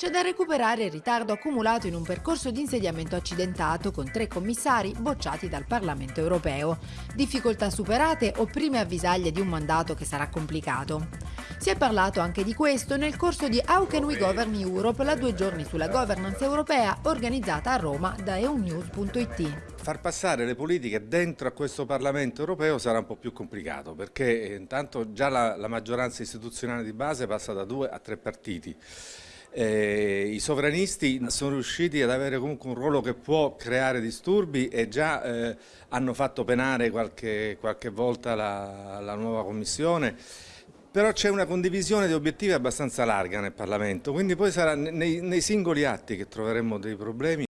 C'è da recuperare il ritardo accumulato in un percorso di insediamento accidentato con tre commissari bocciati dal Parlamento europeo. Difficoltà superate o prime avvisaglie di un mandato che sarà complicato. Si è parlato anche di questo nel corso di How Can We Govern Europe, la due giorni sulla governance europea organizzata a Roma da eunews.it. Far passare le politiche dentro a questo Parlamento europeo sarà un po' più complicato perché eh, intanto già la, la maggioranza istituzionale di base passa da due a tre partiti. Eh, I sovranisti sono riusciti ad avere comunque un ruolo che può creare disturbi e già eh, hanno fatto penare qualche, qualche volta la, la nuova Commissione però c'è una condivisione di obiettivi abbastanza larga nel Parlamento, quindi poi sarà nei, nei singoli atti che troveremo dei problemi.